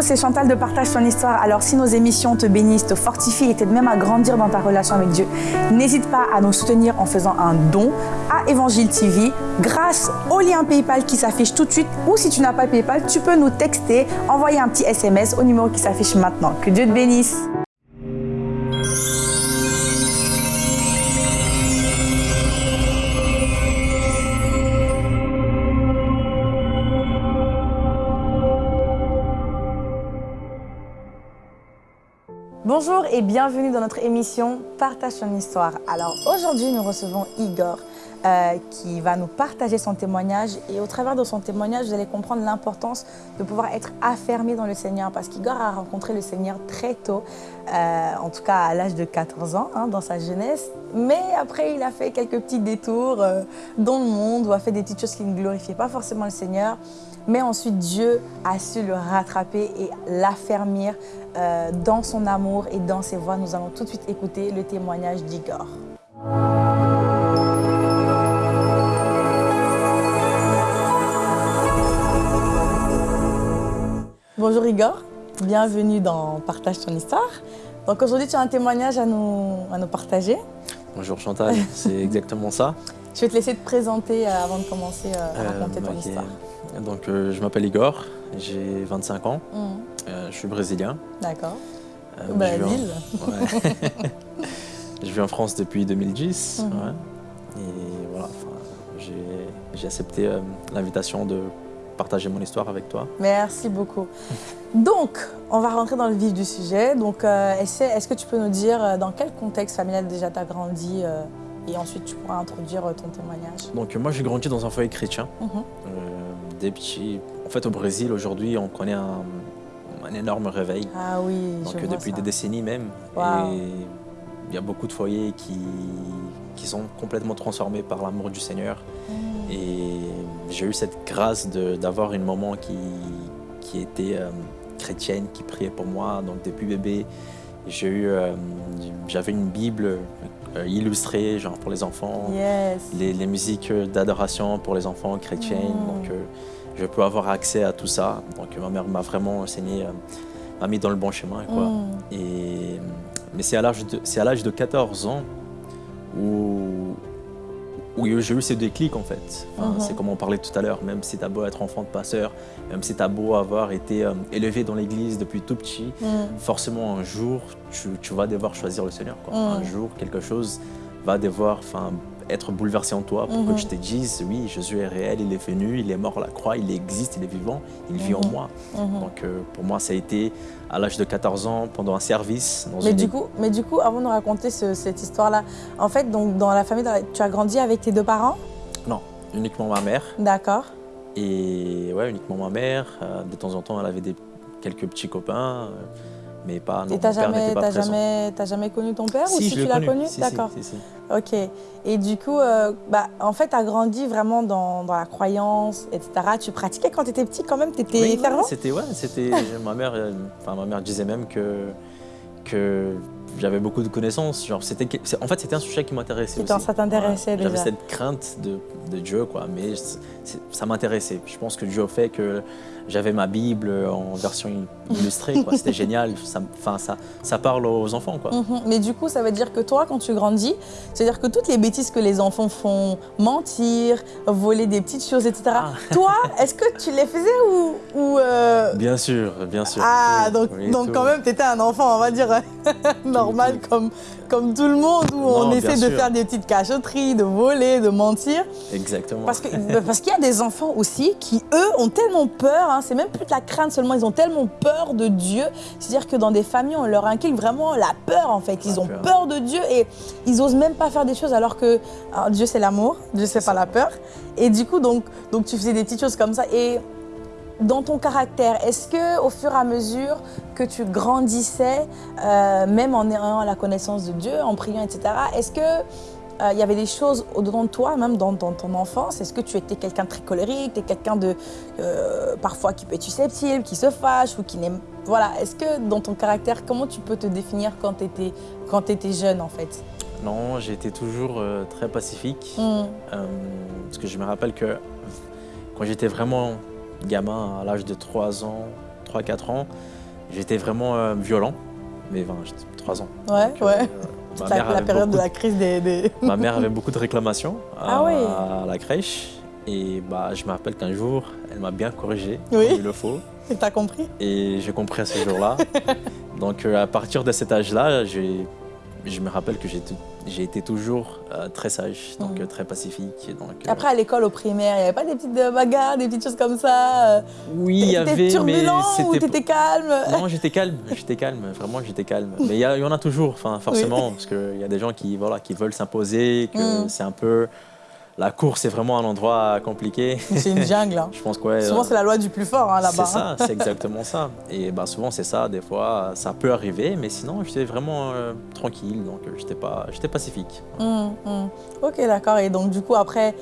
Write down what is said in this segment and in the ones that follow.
c'est Chantal de Partage ton histoire. Alors si nos émissions te bénissent, te fortifient et t'aident même à grandir dans ta relation avec Dieu, n'hésite pas à nous soutenir en faisant un don à Évangile TV grâce au lien PayPal qui s'affiche tout de suite ou si tu n'as pas PayPal, tu peux nous texter, envoyer un petit SMS au numéro qui s'affiche maintenant. Que Dieu te bénisse. Bonjour et bienvenue dans notre émission Partage ton histoire. Alors aujourd'hui nous recevons Igor euh, qui va nous partager son témoignage et au travers de son témoignage vous allez comprendre l'importance de pouvoir être affermé dans le Seigneur parce qu'Igor a rencontré le Seigneur très tôt, euh, en tout cas à l'âge de 14 ans hein, dans sa jeunesse mais après il a fait quelques petits détours euh, dans le monde ou a fait des petites choses qui ne glorifiaient pas forcément le Seigneur mais ensuite Dieu a su le rattraper et l'affermir dans son amour et dans ses voix. Nous allons tout de suite écouter le témoignage d'Igor. Bonjour Igor, bienvenue dans Partage ton histoire. Donc aujourd'hui tu as un témoignage à nous, à nous partager. Bonjour Chantal, c'est exactement ça. Je vais te laisser te présenter euh, avant de commencer euh, à raconter ton histoire. Donc je m'appelle Igor, j'ai 25 ans. Mmh. Euh, je suis brésilien. D'accord. Euh, Brésil. Je, vis en France depuis 2010. Mhm. Et voilà, j'ai accepté euh, l'invitation de partager mon histoire avec toi. Merci beaucoup. Donc, on va rentrer dans le vif du sujet. Donc, est-ce que tu peux nous dire dans quel contexte familial déjà tu as grandi et ensuite tu pourras introduire ton témoignage? Donc, moi j'ai grandi dans un foyer chrétien. Mhm. des petits... En fait, au Brésil, aujourd'hui, on connaît un, un énorme réveil. Ah oui, Donc depuis des décennies même. Et il y a beaucoup de foyers qui, qui sont complètement transformés par l'amour du Seigneur. Mm. Et j'ai eu cette grâce d'avoir une maman qui, qui était euh, chrétienne, qui priait pour moi. Donc depuis bébé, j'ai eu, euh, j'avais une Bible euh, illustrée, genre pour les enfants, les, les, musiques d'adoration pour les enfants chrétiens. Mm. Donc, je peux avoir accès à tout ça. Donc ma mère m'a vraiment enseigné, m'a mis dans le bon chemin. Quoi. Mm. Et, mais c'est à l'âge de, de 14 ans où, où j'ai eu ces déclics en fait. Mm-hmm. C'est comme on parlait tout à l'heure, même si tu as beau être enfant de passeur, même si tu as beau avoir été euh, élevé dans l'église depuis tout petit, mm. forcément un jour tu, vas devoir choisir le Seigneur. Quoi. Mm. Un jour quelque chose va devoir être bouleversé en toi pour que tu mhm. te dises, oui, Jésus est réel, il est venu, il est mort à la croix, il existe, il est vivant, il vit en mhm. moi. Mhm. Donc euh, pour moi, ça a été à l'âge de 14 ans, pendant un service. mais, du coup, mais du coup, avant de raconter cette histoire-là, en fait, donc, dans la famille, tu as grandi avec tes deux parents? Non, uniquement ma mère. D'accord. Et ouais, uniquement ma mère. Euh, de temps en temps, elle avait des, quelques petits copains. Mais pas. Non, et t'as jamais, jamais, jamais connu ton père si, ou si tu l'as connu, D'accord. Ok. Et du coup, euh, bah, en fait, tu as grandi vraiment dans, dans, la croyance, etc. Tu pratiquais quand tu étais petit quand même, tu étais oui, C'était ouais, c'était ma mère. Euh, enfin, ma mère disait même que que j'avais beaucoup de connaissances. Genre, c'était, en fait, c'était un sujet qui m'intéressait aussi. Ça t'intéressait. J'avais cette crainte de, de Dieu, quoi, mais ça m'intéressait. Je pense que Dieu fait que j'avais ma Bible en version illustrée, C'était génial. Ça, ça, ça parle aux enfants, quoi. Mhm. Mais du coup, ça veut dire que toi, quand tu grandis, c'est-à-dire que toutes les bêtises que les enfants font, mentir, voler des petites choses, etc. Ah. Toi, est-ce que tu les faisais ou, ou euh, Bien sûr, bien sûr. Ah, donc, donc quand même, tu étais un enfant, on va dire normal comme, comme tout le monde, où on essaie de faire des petites cachotteries, de voler, de mentir. Exactement. Parce qu'il parce qu'il y a des enfants aussi qui, eux, ont tellement peur, hein, c'est même plus de la crainte seulement, ils ont tellement peur de Dieu. C'est-à-dire que dans des familles, on leur inculque vraiment la peur, en fait. Ils ont peur. de Dieu et ils osent même pas faire des choses alors que Dieu, c'est l'amour, Dieu, c'est pas la peur. Et du coup, donc, donc, tu faisais des petites choses comme ça. Et dans ton caractère, est-ce que au fur et à mesure que tu grandissais, euh, même en ayant la connaissance de Dieu, en priant, etc., est-ce que euh, il y avait des choses au-dedans de toi, même dans, ton enfance? Est-ce que tu étais quelqu'un de très colérique, tu quelqu'un de euh, parfois qui peut être susceptible, qui se fâche ou qui n'aime... Voilà, est-ce que dans ton caractère, comment tu peux te définir quand tu étais, quand étais jeune en fait? Non, j'étais toujours très pacifique. Mmh. parce que je me rappelle que quand j'étais vraiment gamin à l'âge de 3 ans, 3-4 ans, j'étais vraiment violent. Mais 20, 3 ans. Ouais, ouais. la, période de la crise des, Ma mère avait beaucoup de réclamations à, ah la crèche. Et bah, je me rappelle qu'un jour, elle m'a bien corrigé, oui. comme il le faut. Et t'as compris? Et j'ai compris à ce jour-là. Donc à partir de cet âge-là, je me rappelle que j'ai été toujours euh, très sage, donc mm. très pacifique. Donc, euh, Après, à l'école, au primaire, il n'y avait pas des petites euh, bagarres, des petites choses comme ça Oui, il y avait, turbulent mais ou t'étais calme? Non, j'étais calme, j'étais calme, vraiment, j'étais calme. Mais il y, y, en a toujours, forcément, parce qu'il y a des gens qui, voilà, qui veulent s'imposer, que mm. c'est un peu la course est vraiment un endroit compliqué. C'est une jungle. Hein. Je pense que souvent c'est la loi du plus fort hein, là-bas. C'est ça, c'est exactement ça. Et bah, souvent c'est ça. Des fois ça peut arriver, mais sinon j'étais vraiment euh, tranquille, donc euh, j'étais pas, j'étais pacifique. Hum, hum. Ok, d'accord. Et donc du coup après,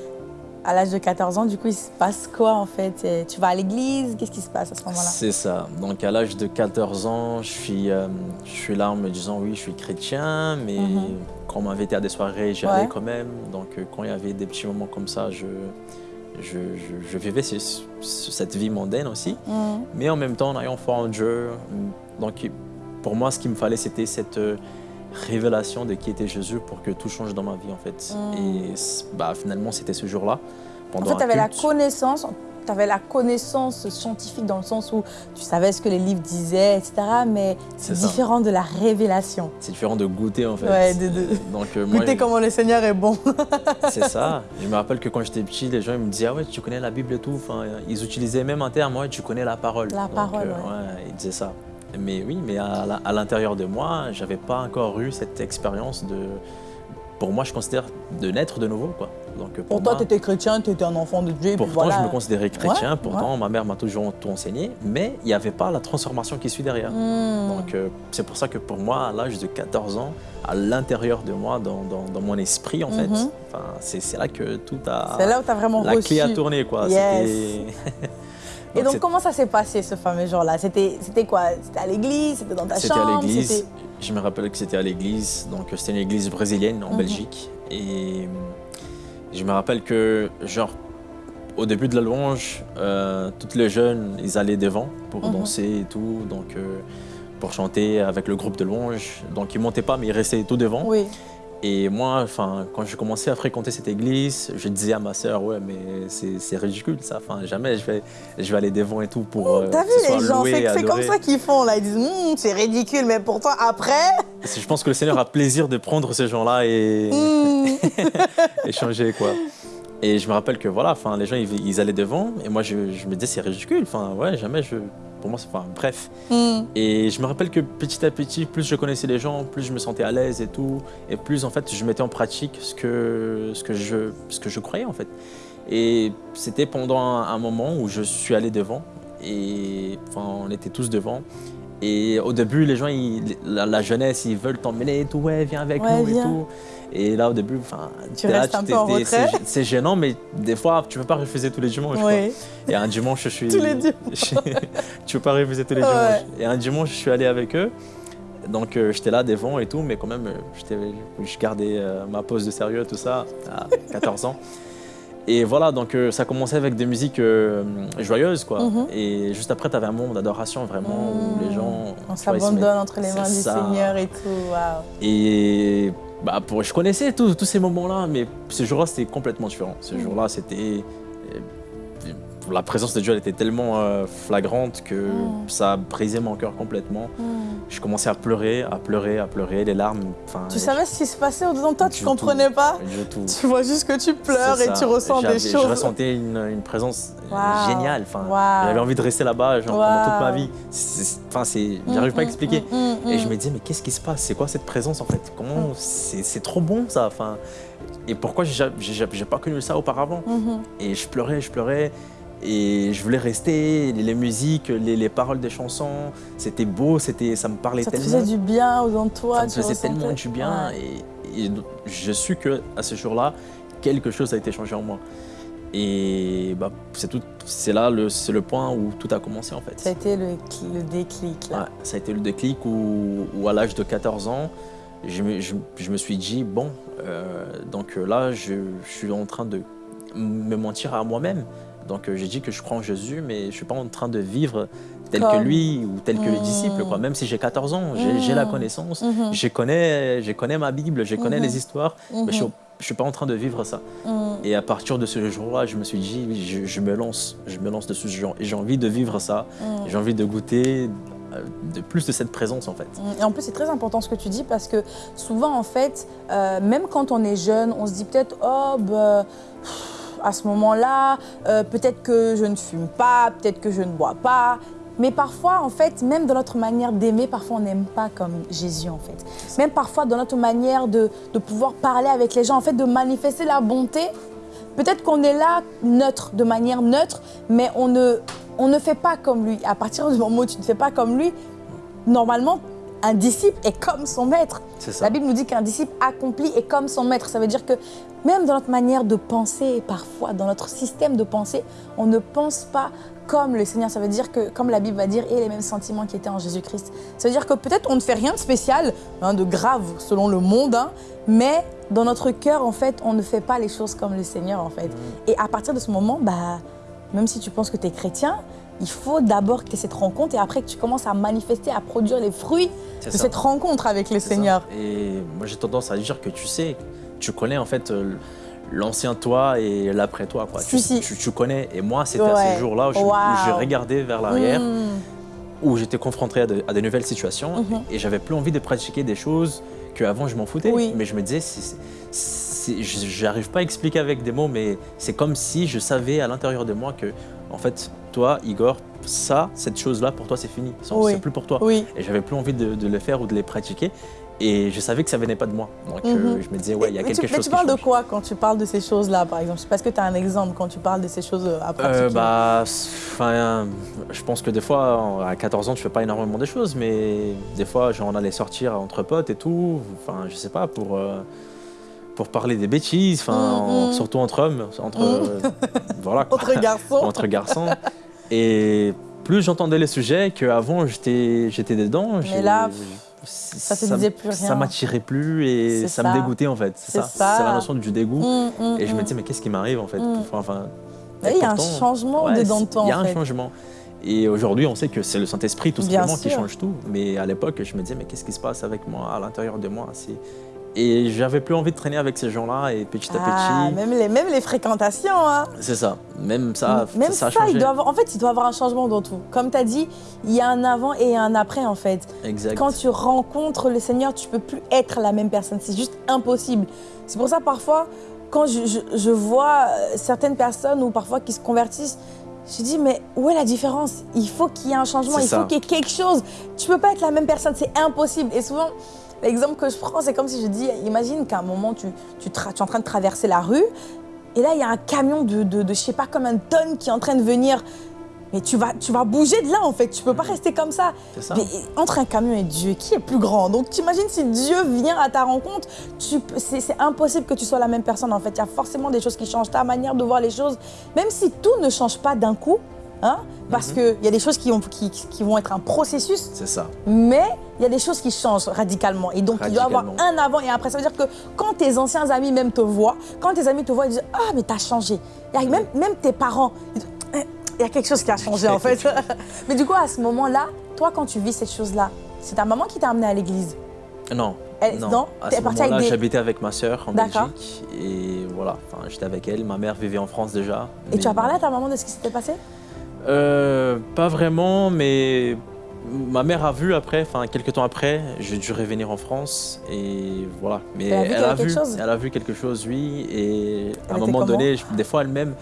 à l'âge de 14 ans, du coup, il se passe quoi en fait? Tu vas à l'église? Qu'est-ce qui se passe à ce moment-là? C'est ça. Donc à l'âge de 14 ans, je suis, euh, je suis là en me disant oui, je suis chrétien, mais mhm. Quand on m'invitait à des soirées, j'y allais quand même. Donc euh, quand il y avait des petits moments comme ça, je, je, vivais cette vie mondaine aussi. Mhm. Mais en même temps, en ayant foi en Dieu. Donc pour moi, ce qu'il me fallait, c'était cette euh, révélation de qui était Jésus pour que tout change dans ma vie en fait. Mm. Et bah, finalement c'était ce jour-là. En fait, tu avais la connaissance, tu avais la connaissance scientifique dans le sens où tu savais ce que les livres disaient, etc. Mais c'est différent de la révélation. C'est différent de goûter en fait. Ouais, de, Donc, euh, goûter comment le Seigneur est bon. c'est ça. Je me rappelle que quand j'étais petit, les gens ils me disaient ah ouais tu connais la Bible et tout. Enfin, ils utilisaient même un terme ouais tu connais la parole. La parole. Euh, ouais, ils disaient ça. Mais oui, mais à, l'intérieur de moi, j'avais pas encore eu cette expérience de. Pour moi, je considère de naître de nouveau. Quoi. Donc, pour, toi, tu étais chrétien, tu étais un enfant de Dieu. Pourtant, je me considérais chrétien, pourtant, ma mère m'a toujours tout enseigné, mais il n'y avait pas la transformation qui suit derrière. Hmm. Donc, euh, c'est pour ça que pour moi, à l'âge de 14 ans, à l'intérieur de moi, dans, dans, mon esprit, en fait, mhm. c'est là que tout a. C'est là où tu as vraiment La clé a tourné, quoi. Et donc, comment ça s'est passé ce fameux jour-là? C'était quoi? C'était à l'église? C'était dans ta chambre C'était à l'église. Je me rappelle que c'était à l'église. Donc, c'était une église brésilienne en mhm. Belgique. Et je me rappelle que, genre, au début de la louange, euh, toutes les jeunes, ils allaient devant pour mhm. danser et tout. Donc, euh, pour chanter avec le groupe de louange. Donc, ils montaient pas, mais ils restaient tout devant. Oui. Et moi, enfin, quand j'ai commencé à fréquenter cette église, je disais à ma sœur, ouais, mais c'est ridicule ça. Enfin, jamais je vais, je vais aller devant et tout pour. Mmh, T'as vu les gens, c'est comme ça qu'ils font là. Ils disent, mmh, c'est ridicule, mais pourtant après. Je pense que le Seigneur a plaisir de prendre ces gens-là et mmh. changer quoi. Et je me rappelle que voilà, enfin, les gens ils, allaient devant et moi je, je me disais c'est ridicule. Enfin, ouais, jamais je, pour moi, c'est enfin, bref. Hmm. Et je me rappelle que petit à petit, plus je connaissais les gens, plus je me sentais à l'aise et tout, et plus en fait je mettais en pratique ce que, ce que, je, ce que je croyais en fait. Et c'était pendant un, moment où je suis allé devant, et enfin, on était tous devant. Et au début, les gens, la, jeunesse, ils veulent t'emmener et tout, ouais, viens avec nous et tout. Et là, au début, enfin, c'est gênant, mais des fois, tu ne peux pas refuser tous les dimanches. Et un dimanche, je suis. tous les dimanches. tu peux pas refuser tous les dimanches. Et un dimanche, je suis allé avec eux. Donc, euh, j'étais là devant et tout, mais quand même, euh, je gardais euh, ma pose de sérieux, tout ça, à 14 ans. Et voilà, donc ça commençait avec des musiques joyeuses, quoi. Mhm. Et juste après, tu avais un moment d'adoration, vraiment, où les gens... On s'abandonne entre les mains du Seigneur et tout. Et bah, pour, je connaissais tous ces moments-là, mais ce jour-là, c'était complètement différent. Ce mm. jour-là, c'était la présence de Dieu elle était tellement euh, flagrante que mm. ça brisé mon cœur complètement. Mm. Je commençais à pleurer, à pleurer, à pleurer, les larmes. Tu savais ce qui se passait au-dedans de toi, tu comprenais pas Tu vois juste que tu pleures et tu ressens des choses. Je ressentais une, présence géniale. J'avais envie de rester là-bas pendant toute ma vie. Enfin, j'arrive pas à mm, expliquer. et je me disais, mais qu'est-ce qui se passe? C'est quoi cette présence en fait? Comment C'est trop bon ça. Enfin, et pourquoi j'ai pas connu ça auparavant? Mm-hmm. Et je pleurais, je pleurais. Et je voulais rester, les, musiques, les, paroles des chansons, c'était beau, ça me parlait tellement. Ça te faisait du bien aux toi. Ça me faisait tellement du bien. Et, je suis que à ce jour-là, quelque chose a été changé en moi. Et bah, c'est là le, le point où tout a commencé en fait. Ça a été le, le déclic là. ça a été le déclic où, à l'âge de 14 ans, je me, je, me suis dit, bon, euh, donc là, je, je, suis en train de me mentir à moi-même Donc j'ai dit que je crois en Jésus, mais je ne suis pas en train de vivre tel que lui ou tel que les disciples. Quoi. Même si j'ai 14 ans, j'ai la connaissance, je, connais, je connais ma Bible, je connais les histoires, mais je ne suis pas en train de vivre ça. Et à partir de ce jour-là, je me suis dit, je, me lance, je me lance dessus. Et j'ai envie de vivre ça, j'ai envie de goûter euh, de plus de cette présence en fait. Et en plus c'est très important ce que tu dis parce que souvent en fait, euh, même quand on est jeune, on se dit peut-être oh bah, à ce moment-là, euh, peut-être que je ne fume pas, peut-être que je ne bois pas. Mais parfois, en fait, même dans notre manière d'aimer, parfois on n'aime pas comme Jésus, en fait. Même parfois dans notre manière de, de, pouvoir parler avec les gens, en fait, de manifester la bonté. Peut-être qu'on est là neutre, de manière neutre, mais on ne, on ne fait pas comme lui. À partir du moment où tu ne fais pas comme lui, normalement, un disciple est comme son maître. La Bible nous dit qu'un disciple accompli est comme son maître. Ça veut dire que même dans notre manière de penser, parfois, dans notre système de pensée, on ne pense pas comme le Seigneur. Ça veut dire que, comme la Bible va dire, et les mêmes sentiments qui étaient en Jésus-Christ. Ça veut dire que peut-être on ne fait rien de spécial, hein, de grave selon le monde, hein, mais dans notre cœur, en fait, on ne fait pas les choses comme le Seigneur, en fait. Mm. Et à partir de ce moment, bah, même si tu penses que tu es chrétien, il faut d'abord que tu aies cette rencontre et après que tu commences à manifester, à produire les fruits de cette rencontre avec le Seigneur. Et moi, j'ai tendance à dire que tu sais, tu connais en fait euh, l'ancien toi et l'après toi. Quoi. tu, Tu, connais. Et moi, c'était à ces jours-là où, j'ai regardé vers l'arrière, hmm. où j'étais confronté à de, à de, nouvelles situations mhm. et j'avais plus envie de pratiquer des choses qu'avant je m'en foutais. Mais je me disais, je n'arrive pas à expliquer avec des mots, mais c'est comme si je savais à l'intérieur de moi que, en fait, toi, Igor, ça, cette chose-là, pour toi, c'est fini. C'est plus pour toi. Et j'avais plus envie de, le faire ou de les pratiquer. Et je savais que ça venait pas de moi. Donc euh, mhm. je me disais, ouais, il y a quelque chose. Mais tu parles de quoi quand tu parles de ces choses-là, par exemple? Parce que tu as un exemple quand tu parles de ces choses à pratiquer. Euh, bah, je pense que des fois, à 14 ans, tu fais pas énormément de choses, mais des fois, genre, on allait sortir entre potes et tout. Enfin, je sais pas, pour. Euh, pour parler des bêtises, enfin, mhm. surtout entre hommes, entre, mhm. voilà, entre garçons. entre garçons. Et plus j'entendais les sujets qu'avant j'étais dedans. Mais là, ça te disait plus rien. Ça m'attirait plus et ça, me dégoûtait en fait. C'est ça. C'est la notion du dégoût. Mm, mm, et je me mm. disais, mais qu'est-ce qui m'arrive en fait? Enfin, Il y a un changement dedans de temps. Il y a un changement. Et aujourd'hui, on sait que c'est le Saint-Esprit tout simplement qui change tout. Mais à l'époque, je me disais, mais qu'est-ce qui se passe avec moi, à l'intérieur de moi? Et j'avais plus envie de traîner avec ces gens-là et petit à ah, petit. Même les, même les fréquentations. Hein. C'est ça. Même ça, même ça, a changé. Il doit avoir, en fait, il doit y avoir un changement dans tout. Comme tu as dit, il y a un avant et un après en fait. Exact. Quand tu rencontres le Seigneur, tu peux plus être la même personne. C'est juste impossible. C'est pour ça parfois, quand je, je, vois euh, certaines personnes ou parfois qui se convertissent, je dis, mais où est la différence? Il faut qu'il y ait un changement, il faut qu'il y ait quelque chose. Tu peux pas être la même personne, c'est impossible. Et souvent, L'exemple que je prends, c'est comme si je dis, imagine qu'à un moment, tu, tu, es en train de traverser la rue, et là, il y a un camion de, de, de, je sais pas, comme un tonne qui est en train de venir. Mais tu vas, tu vas bouger de là, en fait. Tu peux pas mhm. rester comme ça. ça. Mais entre un camion et Dieu, qui est plus grand? Donc, tu imagines si Dieu vient à ta rencontre, c'est impossible que tu sois la même personne, en fait. Il y a forcément des choses qui changent, ta manière de voir les choses. Même si tout ne change pas d'un coup, hein, parce mhm. qu'il y a des choses qui, ont, qui, qui vont être un processus. C'est ça. Mais il y a des choses qui changent radicalement. Et donc, il doit y avoir un avant et un après. Ça veut dire que quand tes anciens amis même te voient, quand tes amis te voient, ils disent Ah, mais t'as changé. Même, même tes parents, eh, il y a quelque chose qui a changé en fait. mais du coup, à ce moment-là, toi, quand tu vis cette chose-là, c'est ta maman qui t'a amené à l'église? Non. Elle, non. À ce moment-là, j'habitais avec ma sœur en Belgique. Et voilà, j'étais avec elle. Ma mère vivait en France déjà. Et tu as parlé à ta maman de ce qui s'était passé? Euh, Pas vraiment, mais ma mère a vu après, enfin quelques temps après, j'ai dû revenir en France et voilà. Mais elle a, vu, elle a vu quelque chose, oui. Et à un moment donné, des fois elle-même,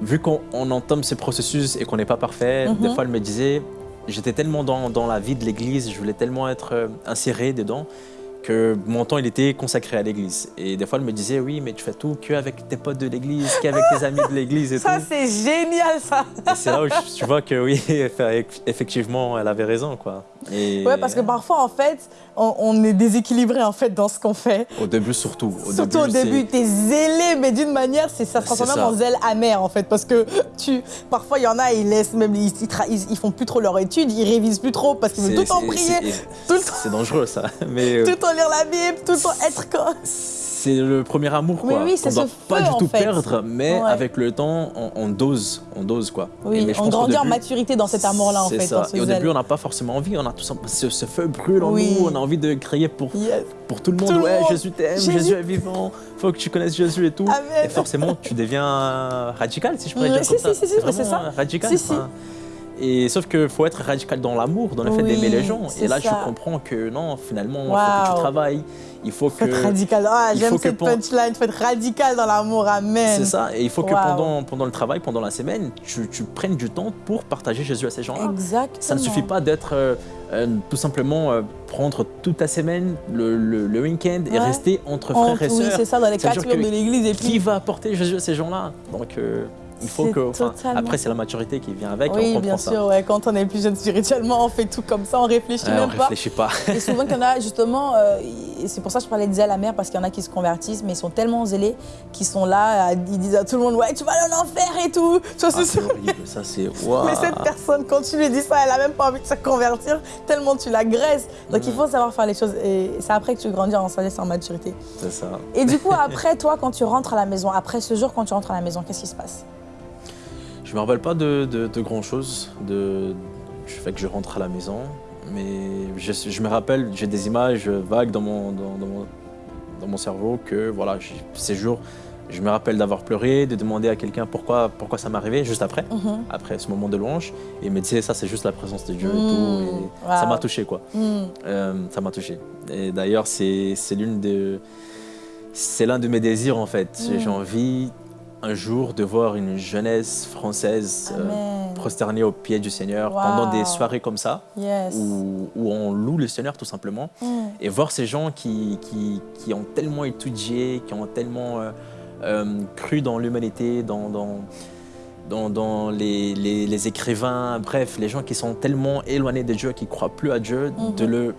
vu qu'on entame ce processus et qu'on n'est pas parfait, des mhm. fois elle me disait, j'étais tellement dans, dans, la vie de l'Église, je voulais tellement être euh, inséré dedans que mon temps il était consacré à l'église. Et des fois, elle me disait Oui, mais tu fais tout qu'avec tes potes de l'église, qu'avec tes amis de l'église et ça, c'est génial, ça c'est là où tu vois que oui, effectivement, elle avait raison, quoi. Et... Ouais, parce que parfois, en fait, on, est déséquilibré en fait dans ce qu'on fait. Au début, surtout. Au surtout début, au début, t'es zélé, mais d'une manière, ça se transforme même en zèle amer en fait, parce que tu, parfois, il y en a, ils laissent même, ils, ils, font plus trop leur étude, ils révisent plus trop parce qu'ils veulent tout le temps prier, C'est dangereux ça, mais. Euh, tout le temps lire la Bible, tout le temps être quoi c'est le premier amour, quoi. Oui, ce feu, pas du tout fait. perdre, mais avec le temps, on, dose, on dose, quoi. Oui, mais je on grandit en maturité dans cet amour-là, en fait. Ça. Et au début, on n'a pas forcément envie, on a tout ce, ce feu brûle en nous, on a envie de crier pour, pour tout le monde. ouais, Jésus t'aime, Jésus... est vivant, faut que tu connaisses Jésus et tout. Amen. Et forcément, tu deviens radical, si je pourrais dire si, comme si, ça. Si, si, c'est ça. Radical. Et sauf qu'il faut être radical dans l'amour, dans le fait d'aimer les gens. Et là, je comprends que non, finalement, il faut que tu travailles. Il faut que. Faut radical. Ah, j'aime cette punchline. Il faut être radical dans l'amour. Amen. C'est ça. Et il faut que pendant, pendant le travail, pendant la semaine, tu, tu prennes du temps pour partager Jésus à ces gens-là. Exactement. Ça ne suffit pas d'être euh, euh, tout simplement euh, prendre toute ta semaine, le, le, le week-end et rester entre frères et sœurs. Oui, c'est ça, dans les quatre murs de l'église. Et puis... Qui va apporter Jésus à ces gens-là? Donc. Il faut que. Totalement... Après, c'est la maturité qui vient avec. Oui, on bien sûr. Ouais. Quand on est plus jeune spirituellement, on fait tout comme ça, on réfléchit ouais, même on pas. réfléchit pas. et souvent, qu'il y en a justement, euh, c'est pour ça que je parlais de zèle mère parce qu'il y en a qui se convertissent, mais ils sont tellement zélés qu'ils sont là, ils disent à tout le monde Ouais, tu vas aller en enfer et tout. Ça, ah, c'est horrible. Ça, c'est. Wow. Mais cette personne, quand tu lui dis ça, elle a même pas envie de se convertir, tellement tu l'agresses. Donc, mmh. il faut savoir faire les choses. Et c'est après que tu grandis en sagesse en maturité. C'est ça. Et du coup, après, toi, quand tu rentres à la maison, après ce jour, quand tu rentres à la maison, qu'est-ce qui se passe? Je me rappelle pas de, de, de grand chose, de, du fait que je rentre à la maison, mais je, je me rappelle, j'ai des images vagues dans mon, dans, dans, mon, dans mon cerveau que voilà, ces jours, je me rappelle d'avoir pleuré, de demander à quelqu'un pourquoi, pourquoi ça m'arrivait juste après, mm -hmm. après ce moment de louange, et il me disait ça c'est juste la présence de Dieu et tout, et wow. ça m'a touché quoi, mmh. euh, ça m'a touché. Et d'ailleurs c'est l'une de, c'est l'un de mes désirs en fait, mmh. j'ai envie un jour de voir une jeunesse française euh, prosternée aux pieds du Seigneur wow. pendant des soirées comme ça, yes. où, où, on loue le Seigneur tout simplement, mm. et voir ces gens qui, qui, qui, ont tellement étudié, qui ont tellement euh, euh, cru dans l'humanité, dans, dans, dans, dans les, les, les, écrivains, bref, les gens qui sont tellement éloignés de Dieu, qui ne croient plus à Dieu, mm -hmm. de le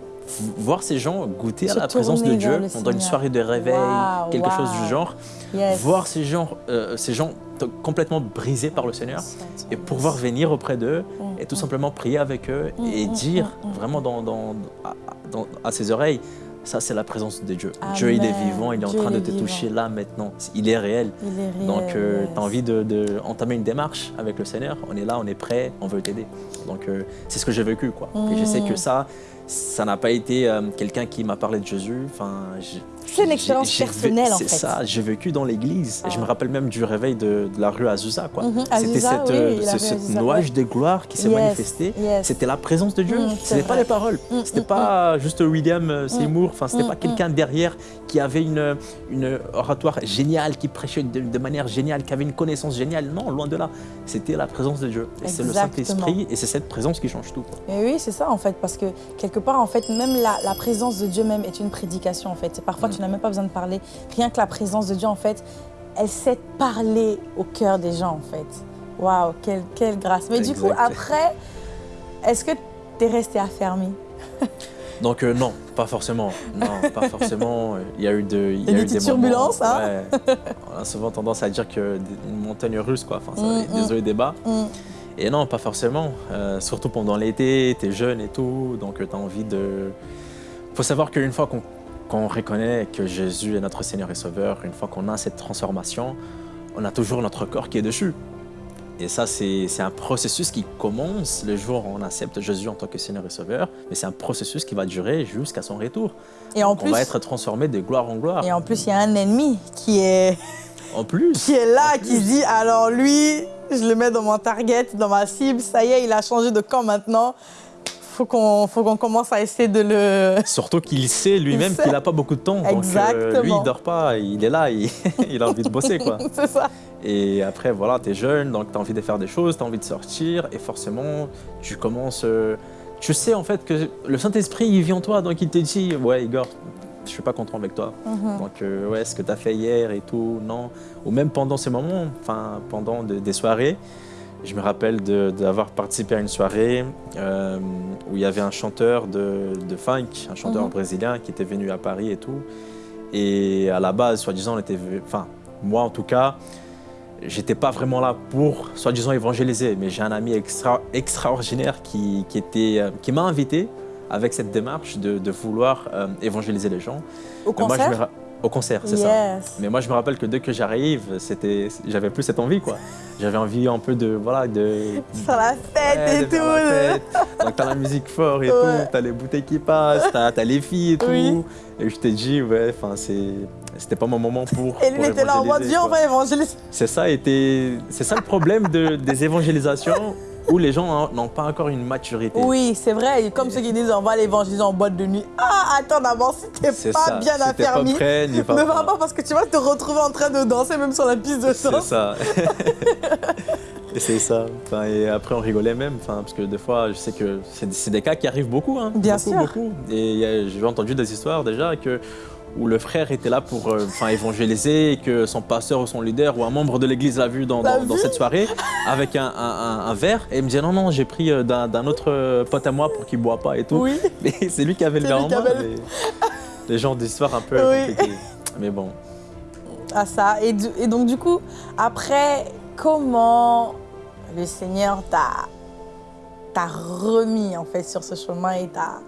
voir ces gens goûter Se à la présence de Dieu pendant une soirée de réveil, wow, quelque wow. chose du genre. Yes. Voir ces gens, euh, ces gens complètement brisés par le Seigneur et pouvoir venir auprès d'eux Mm, et tout simplement prier avec eux et dire vraiment dans, dans, à, dans, à ses oreilles, ça c'est la présence de Dieu. Amen. Dieu il est vivant, il est en train de te vivant. toucher là maintenant. Il est réel. Il est réel Donc euh, yes. tu as envie d'entamer de, une démarche avec le Seigneur? On est là, on est prêt, on veut t'aider. Donc euh, c'est ce que j'ai vécu. Quoi. Mm. Et je sais que ça, ça n'a pas été euh, quelqu'un qui m'a parlé de Jésus. C'est une expérience personnelle en fait. C'est ça, j'ai vécu dans l'église. Ah. Je me rappelle même du réveil de, de la rue Azusa. Mm -hmm. C'était cette, oui, ce, cette nuage ouais. de gloire qui s'est yes. manifesté. Yes. C'était la présence de Dieu. Mm, Ce n'était pas les paroles. Mm, C'était pas juste William Seymour. Enfin, c'était pas quelqu'un derrière qui avait une, une oratoire géniale, qui prêchait de, de, manière géniale, qui avait une connaissance géniale. Non, loin de là. C'était la présence de Dieu. C'est le Saint-Esprit et c'est cette présence qui change tout. Quoi. Et oui, c'est ça en fait, parce que quelque part, en fait, même la, la, présence de Dieu même est une prédication en fait. Parfois, mm. Tu n'as même pas besoin de parler. Rien que la présence de Dieu, en fait, elle sait parler au cœur des gens en fait. Waouh, quelle, quelle grâce. Mais exact. du coup, après, est-ce que tu es resté affermi? Donc euh, non, pas forcément. Non, pas forcément. Il y a eu, de, il y a eu des, turbulences, moments, hein? ouais. On a souvent tendance à dire que une montagne russe, quoi. Enfin, ça, mm, des hauts et des bas. Mm. Et non, pas forcément. Euh, surtout pendant l'été, tu es jeune et tout, donc tu as envie de. faut savoir qu'une fois qu'on qu reconnaît que Jésus est notre Seigneur et Sauveur, une fois qu'on a cette transformation, on a toujours notre corps qui est dessus. Et ça, c'est un processus qui commence le jour où on accepte Jésus en tant que Seigneur et Sauveur, mais c'est un processus qui va durer jusqu'à son retour. Et en Donc plus, on va être transformé de gloire en gloire. Et en plus, il y a un ennemi qui est, en plus, qui est là, qui dit alors lui, je le mets dans mon target, dans ma cible, ça y est, il a changé de camp maintenant. Faut qu'on faut qu'on commence à essayer de le. Surtout qu'il sait lui-même qu'il n'a pas beaucoup de temps. Exactement. Donc, euh, lui, il dort pas, il est là, il, il a envie de bosser quoi. C'est ça. Et après, voilà, tu es jeune, donc tu as envie de faire des choses, tu as envie de sortir, et forcément, tu commences. Euh, tu sais en fait que le Saint-Esprit, il vit en toi, donc il te dit Ouais, Igor, je suis pas content avec toi. Mm -hmm. Donc, euh, ouais, ce que tu as fait hier et tout, non. Ou même pendant ces moments, enfin, pendant de, des soirées. Je me rappelle d'avoir participé à une soirée euh, où il y avait un chanteur de, de funk, un chanteur Mhm. brésilien qui était venu à Paris et tout. Et à la base, soi-disant, on était. Enfin, moi en tout cas, j'étais pas vraiment là pour, soi-disant, évangéliser. Mais j'ai un ami extra, extraordinaire qui, qui, était, euh, qui m'a invité avec cette démarche de, de vouloir euh, évangéliser les gens. Au concert? moi, Au concert, c'est ça. Mais moi, je me rappelle que dès que j'arrive, c'était, j'avais plus cette envie, quoi. J'avais envie un peu de, voilà, de... Faire la fête et tout. Donc, t'as la musique fort et tout, t'as les bouteilles qui passent, t'as, as les filles et tout. Et je t'ai dit, ouais, enfin. C'était pas mon moment pour. Et lui était là en mode, viens, on va évangéliser. C'est ça, c'est ça le problème de, des évangélisations où les gens n'ont pas encore une maturité. Oui, c'est vrai. Comme ceux qui disent on va l'évangéliser en boîte de nuit. Ah, attends d'abord, si t'es pas bien si affermi, pas ne va pas parce que tu vas te retrouver en train de danser même sur la piste de danse. C'est ça. c'est ça. Enfin, et après, on rigolait même, enfin, parce que des fois, je sais que c'est des cas qui arrivent beaucoup. Hein, bien beaucoup, sûr. Beaucoup. Et j'ai entendu des histoires déjà que où le frère était là pour euh, évangéliser et que son pasteur ou son leader ou un membre de l'église l'a vu dans, dans, cette soirée avec un, un, verre et il me dit non non j'ai pris euh, d'un autre euh, pote à moi pour qu'il ne boit pas et tout. Oui. Mais c'est lui qui avait le verre en main. Les, gens d'histoire un peu oui. Mais bon. Ah ça. Et, et, donc du coup, après, comment le Seigneur t'a remis en fait sur ce chemin et t'a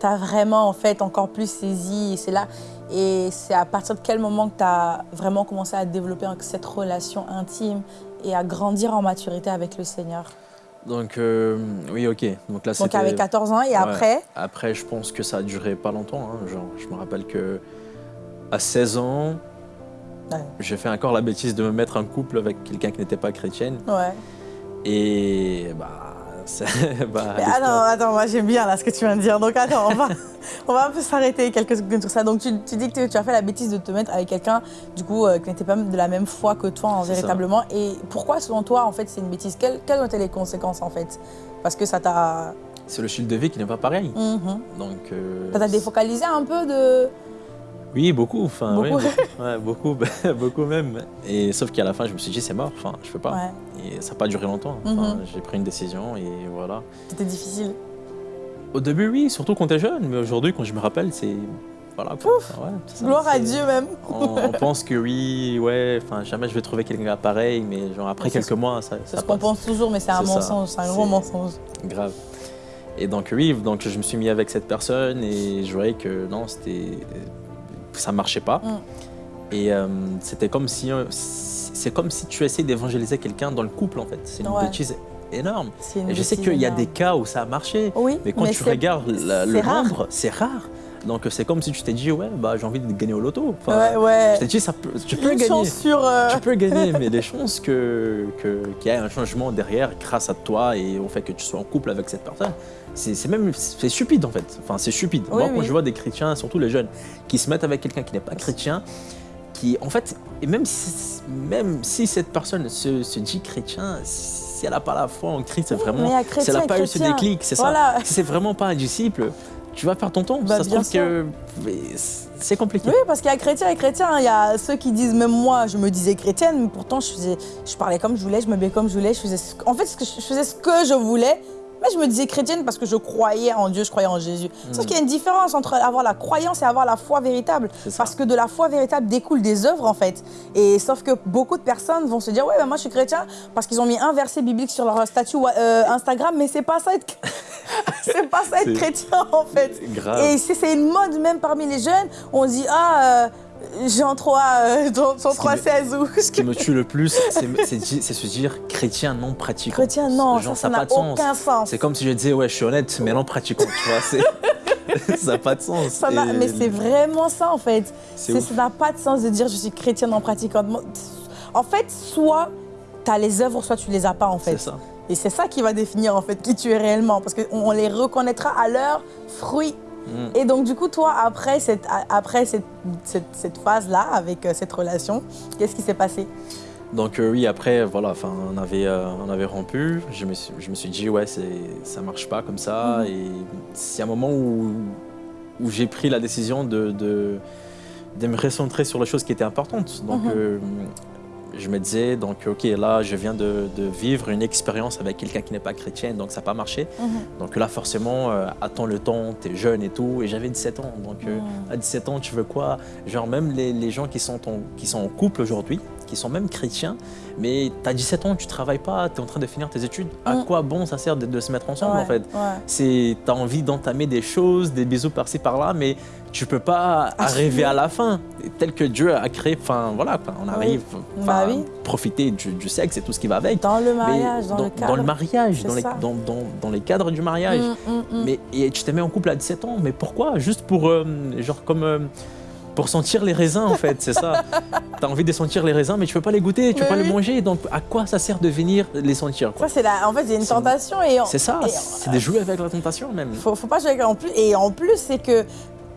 tu as vraiment en fait encore plus saisi et c'est là. Et c'est à partir de quel moment que tu as vraiment commencé à développer cette relation intime et à grandir en maturité avec le Seigneur? Donc euh, oui ok. Donc là donc avec 14 ans et après? Après je pense que ça a duré pas longtemps hein. genre je me rappelle que à 16 ans j'ai fait encore la bêtise de me mettre en couple avec quelqu'un qui n'était pas chrétienne. Ouais. Et bah bah, attends, attends, moi j'aime bien là ce que tu viens de dire. Donc attends, on va, on va un peu s'arrêter quelques secondes sur ça. Donc tu, tu, dis que tu as fait la bêtise de te mettre avec quelqu'un du coup euh, qui n'était pas de la même foi que toi en véritablement. Et pourquoi selon toi en fait c'est une bêtise? Quelles, quelles, ont été les conséquences en fait? Parce que ça t'a... C'est le style de vie qui n'est pas pareil. Mm-hmm. Donc... Euh, ça t'a défocalisé un peu de... Oui, beaucoup. Enfin, beaucoup. Ouais, beaucoup, beaucoup même. Et sauf qu'à la fin, je me suis dit, c'est mort. Enfin, je peux pas. Et ça n'a pas duré longtemps. Enfin, mhm. J'ai pris une décision et voilà. C'était difficile. Au début, oui, surtout quand tu es jeune. Mais aujourd'hui, quand je me rappelle, c'est voilà. Gloire à Dieu même. on, pense que oui, ouais. Enfin, jamais je vais trouver quelqu'un pareil. Mais genre après quelques mois, ça. C'est ce qu'on pense toujours, mais c'est un mensonge. C'est un gros mensonge. Grave. Et donc oui, donc je me suis mis avec cette personne et je voyais que non, c'était ça marchait pas. Mm. Et euh, c'était comme si euh, c'est comme si tu essayais d'évangéliser quelqu'un dans le couple en fait. C'est une bêtise énorme. et je sais qu'il y a des cas où ça a marché, mais quand tu regardes le nombre, c'est rare. Donc c'est comme si tu t'es dit ouais bah j'ai envie de gagner au loto. ouais, ouais. Je t'ai dit ça tu peux gagner. Sur, euh, Tu peux gagner, mais les chances que qu'il y ait un changement derrière grâce à toi et au fait que tu sois en couple avec cette personne, c'est même c'est stupide en fait. Enfin, c'est stupide. Moi, quand je vois des chrétiens, surtout les jeunes, qui se mettent avec quelqu'un qui n'est pas chrétien, qui en fait, et même si, même si cette personne se, dit chrétien, si elle n'a pas la foi en Christ, vraiment, si elle n'a pas eu ce déclic, c'est ça. Si c'est vraiment pas un disciple, tu vas perdre ton temps. Bah, ça se trouve que c'est compliqué. Oui, parce qu'il y a chrétiens et chrétiens. Il y a ceux qui disent, même moi, je me disais chrétienne, mais pourtant, je, faisais, je parlais comme je voulais, je me m'habillais comme je voulais. Je faisais, en fait, je faisais ce que je voulais mais je me disais chrétienne parce que je croyais en Dieu, je croyais en Jésus. Mm. Sauf qu'il y a une différence entre avoir la croyance et avoir la foi véritable. Parce que de la foi véritable découle des œuvres, en fait. Et sauf que beaucoup de personnes vont se dire, ouais, ben moi je suis chrétien parce qu'ils ont mis un verset biblique sur leur statut euh, Instagram, mais c'est pas ça être... c'est pas ça être chrétien, en fait. Grave. Et c'est une mode même parmi les jeunes. On dit, ah... Euh, Jean 3, euh, Jean 3, 16 ou... Ce qui me tue le plus, c'est se dire chrétien non pratiquant. Chrétien non, ça n'a aucun sens. C'est comme si je disais, ouais, je suis honnête, mais non pratiquant, tu vois. ça n'a pas de sens. Mais c'est vraiment ça, en fait. Ça n'a pas de sens de dire je suis chrétien non pratiquant. En fait, soit tu as les œuvres, soit tu les as pas, en fait. C'est ça. Et c'est ça qui va définir, en fait, qui tu es réellement. Parce qu'on les reconnaîtra à leurs fruits. Mm. Et donc, du coup, toi, après cette, après cette, cette, phase-là, avec euh, cette relation, qu'est-ce qui s'est passé? Donc euh, oui, après, voilà, on avait, euh, on avait rompu. Je me, suis, je me suis dit, ouais, ça marche pas comme ça. Mm. Et c'est un moment où, où j'ai pris la décision de, de, de, me recentrer sur les choses qui étaient importantes. Donc, mm-hmm je me disais, donc, ok, là, je viens de, vivre une expérience avec quelqu'un qui n'est pas chrétien, donc ça n'a pas marché. Mhm. Donc là, forcément, euh, attends le temps, tu es jeune et tout. Et j'avais 17 ans. Donc, euh, mhm. à 17 ans, tu veux quoi? Genre, même les, gens qui sont, en, qui sont en couple aujourd'hui, qui sont même chrétiens, mais tu as 17 ans, tu travailles pas, tu es en train de finir tes études. À mm. quoi bon ça sert de, se mettre ensemble en fait? Tu as envie d'entamer des choses, des bisous par-ci par-là, mais tu peux pas arriver à la fin. Tel que Dieu a créé, enfin voilà, on arrive à bah profiter du, sexe et tout ce qui va avec. Dans le mariage, dans, le cadre. Dans le mariage, dans les, dans, dans, les, cadres du mariage. Mm, mais et tu te mets en couple à 17 ans, mais pourquoi? Juste pour, euh, genre comme... Euh, pour sentir les raisins en fait, c'est ça. tu as envie de sentir les raisins, mais tu peux pas les goûter, tu peux pas les manger. Donc à quoi ça sert de venir les sentir Ça c'est la... En fait, il y a une tentation et c'est ça, c'est de jouer avec la tentation même. Faut, faut pas jouer avec en plus et en plus c'est que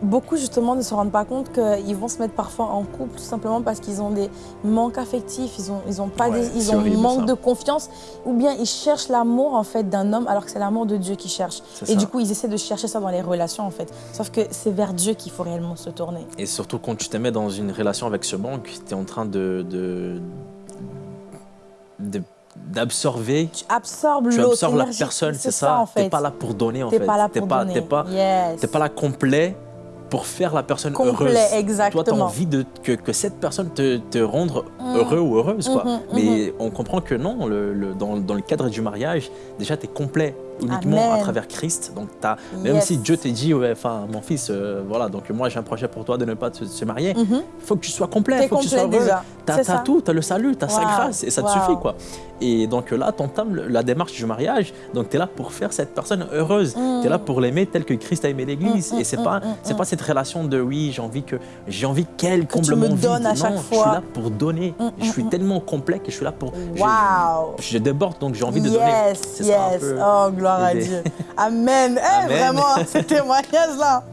beaucoup justement ne se rendent pas compte qu'ils vont se mettre parfois en couple tout simplement parce qu'ils ont des manques affectifs, ils ont, ils ont pas ils ont un manque de confiance ou bien ils cherchent l'amour en fait d'un homme alors que c'est l'amour de Dieu qu'ils cherchent. Et du coup ils essaient de chercher ça dans les relations en fait. Sauf que c'est vers Dieu qu'il faut réellement se tourner. Et surtout quand tu te mets dans une relation avec ce manque, tu es en train de, de, d'absorber. Tu absorbes l'autre. Tu absorbes la personne, c'est ça. En fait. Tu n'es pas là pour donner en fait. Tu pas là pour donner. Tu n'es pas, pas là complet pour faire la personne Complet, heureuse. Exactement. Toi, tu as envie de, que, que, cette personne te, te rende mm. heureux ou heureuse. Quoi. Mm-hmm, Mais mm-hmm. on comprend que non, le, le, dans, dans, le cadre du mariage, déjà, tu es complet uniquement à travers Christ. Donc, as, même si Dieu te dit, ouais, enfin, mon fils, euh, voilà, donc moi j'ai un projet pour toi de ne pas se, marier, il mhm. faut que tu sois complet, il faut que tu sois heureux. Tu as, tout, tu as le salut, tu as sa grâce et ça te suffit. quoi. Et donc là, tu entames la démarche du mariage, donc tu es là pour faire cette personne heureuse. Mm. Tu es là pour l'aimer tel que Christ a aimé l'Église. Mm, mm, et c'est pas, c'est pas cette relation de oui, j'ai envie que j'ai envie qu'elle comble mon vide. À chaque non, fois. je suis là pour donner. je suis tellement complet que je suis là pour. Wow. Je, déborde, donc j'ai envie de donner. Yes, yes. Oh, gloire à Dieu. Amen. Eh, vraiment, ce témoignage-là.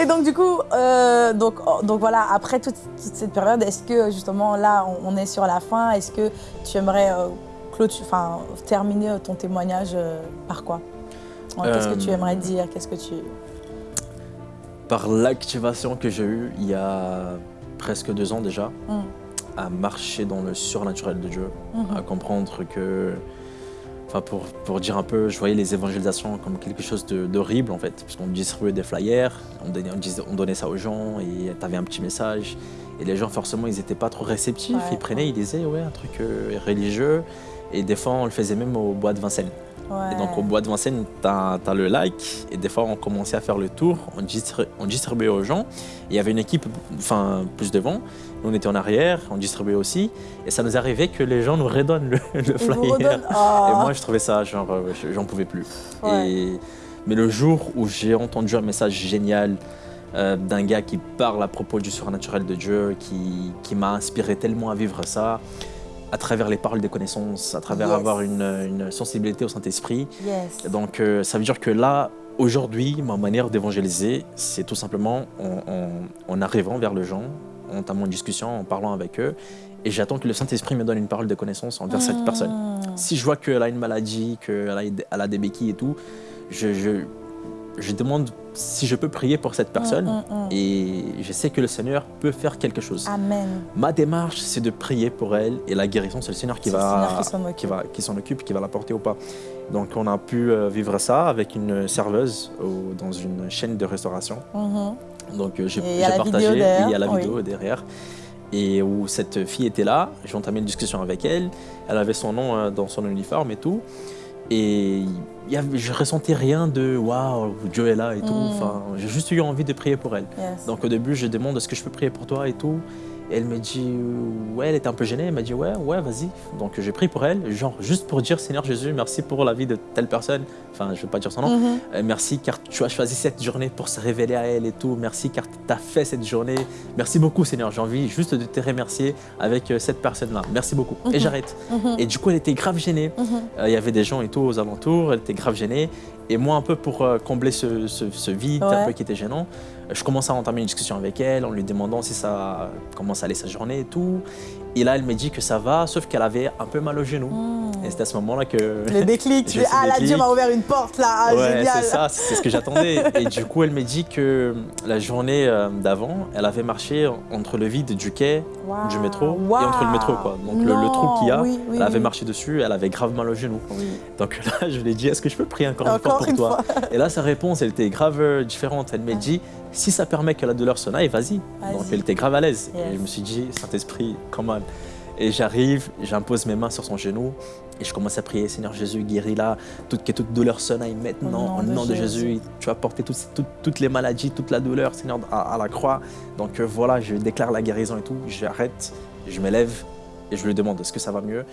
Et donc, du coup, euh, donc, oh, donc voilà, après toute, cette période, est-ce que justement, là, on, est sur la fin, est-ce que tu aimerais euh, enfin, terminer ton témoignage euh, par quoi? Qu'est-ce que tu aimerais dire? Qu'est-ce que tu... Par l'activation que j'ai eue il y a presque deux ans déjà, hum. à marcher dans le surnaturel de Dieu, à comprendre que Enfin, pour, pour, dire un peu, je voyais les évangélisations comme quelque chose d'horrible en fait, parce qu'on distribuait des flyers, on donnait, on, donnait ça aux gens et tu avais un petit message. Et les gens, forcément, ils n'étaient pas trop réceptifs. ils prenaient, ils disaient, ouais, un truc euh, religieux. Et des fois, on le faisait même au bois de Vincennes. Et donc au bois de Vincennes, tu as, le like. Et des fois, on commençait à faire le tour, on, on distribuait aux gens. il y avait une équipe enfin, plus devant. Nous, on était en arrière, on distribuait aussi. Et ça nous arrivait que les gens nous redonnent le, flyer. Ah. Et moi, je trouvais ça, genre, euh, j'en pouvais plus. Et... Mais le jour où j'ai entendu un message génial euh, d'un gars qui parle à propos du surnaturel de Dieu, qui, qui m'a inspiré tellement à vivre ça, à travers les paroles des connaissances, à travers avoir une, une, sensibilité au Saint-Esprit. Donc euh, ça veut dire que là, aujourd'hui, ma manière d'évangéliser, c'est tout simplement en, arrivant vers les gens, en entamant une discussion, en parlant avec eux, et j'attends que le Saint-Esprit me donne une parole de connaissance envers cette personne. Hmm. Si je vois qu'elle a une maladie, qu'elle a, des béquilles et tout, je, je, je demande si je peux prier pour cette personne mm, mm, mm. et je sais que le Seigneur peut faire quelque chose. Amen. Ma démarche, c'est de prier pour elle et la guérison, c'est le Seigneur qui va, qui va qui s'en occupe, qui va la porter ou pas. Donc on a pu euh, vivre ça avec une serveuse dans une chaîne de restauration. Donc euh, j'ai partagé, il y a la vidéo derrière et où cette fille était là, j'ai entamé une discussion avec elle, elle avait son nom euh, dans son uniforme et tout. Et y je ressentais rien de waouh, Dieu est là et tout. Mm. Enfin, j'ai juste eu envie de prier pour elle. Donc au début, je demande est-ce que je peux prier pour toi et tout? Elle me dit, ouais, elle était un peu gênée. Elle m'a dit, ouais, ouais, vas-y. Donc j'ai pris pour elle, genre juste pour dire, Seigneur Jésus, merci pour la vie de telle personne. Enfin, je ne vais pas dire son nom. Mhm. Euh, merci car tu as choisi cette journée pour se révéler à elle et tout. Merci car tu as fait cette journée. Merci beaucoup, Seigneur. J'ai envie juste de te remercier avec euh, cette personne-là. Merci beaucoup. Et mhm. j'arrête. Mhm. Et du coup, elle était grave gênée. Euh, il y avait des gens et tout aux alentours. Elle était grave gênée. Et moi, un peu pour combler ce, vide un peu qui était gênant, je commence à entamer une discussion avec elle en lui demandant si ça, comment ça allait sa journée et tout. Et là, elle me dit que ça va, sauf qu'elle avait un peu mal au genou. Hmm. Et c'est à ce moment-là que... Le déclic, tu ah là, Dieu m'a ouvert une porte là, ah, ouais, c'est ça, c'est ce que j'attendais. et du coup, elle me dit que la journée euh, d'avant, elle avait marché entre le vide du quai, du métro, et entre le métro, quoi. Donc le, trou qu'il y a, elle avait marché dessus, elle avait grave mal au genou. Donc là, je lui ai dit, est-ce que je peux prier encore, une fois pour toi Et là, sa réponse, elle était grave euh, différente. Elle m'a dit, si ça permet que la douleur s'en aille, vas-y. Donc elle était grave à l'aise. Et je me suis dit, Saint-Esprit, comment Et j'arrive, j'impose mes mains sur son genou et je commence à prier, Seigneur Jésus, guéris-la, toute, que toute douleur sonne maintenant, au nom, de, Jésus. Tu vas porter toutes les maladies, toute la douleur, Seigneur, à, la croix. Donc euh, voilà, je déclare la guérison et tout. J'arrête, je me lève et je lui demande, est-ce que ça va mieux?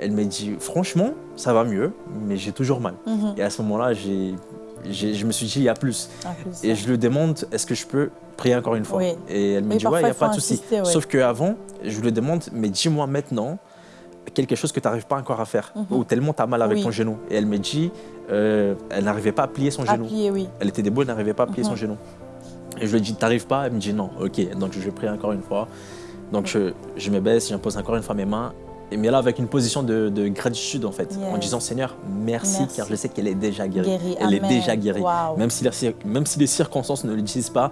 Elle me dit, franchement, ça va mieux, mais j'ai toujours mal. Mhm. Et à ce moment-là, je me suis dit, il y a plus. et je lui demande, est-ce que je peux prier encore une fois Et elle me dit, ouais, il n'y a pas de souci. Sauf qu'avant, je lui demande, mais dis-moi maintenant, quelque chose que tu n'arrives pas encore à faire, mhm. ou tellement tu as mal avec ton genou. Et elle me dit, euh, elle n'arrivait pas à plier son genou. Elle était debout, elle n'arrivait pas à plier son mhm. genou. Et je lui dit, t'arrives pas? Elle me dit non. Ok, donc je prie encore une fois. Donc je, je, me baisse, j'impose encore une fois mes mains. Et mais là, avec une position de, gratitude, en fait, en disant Seigneur, merci, car je sais qu'elle est déjà guérie. Elle est déjà guérie. Même, si les, même si les circonstances ne le disent pas,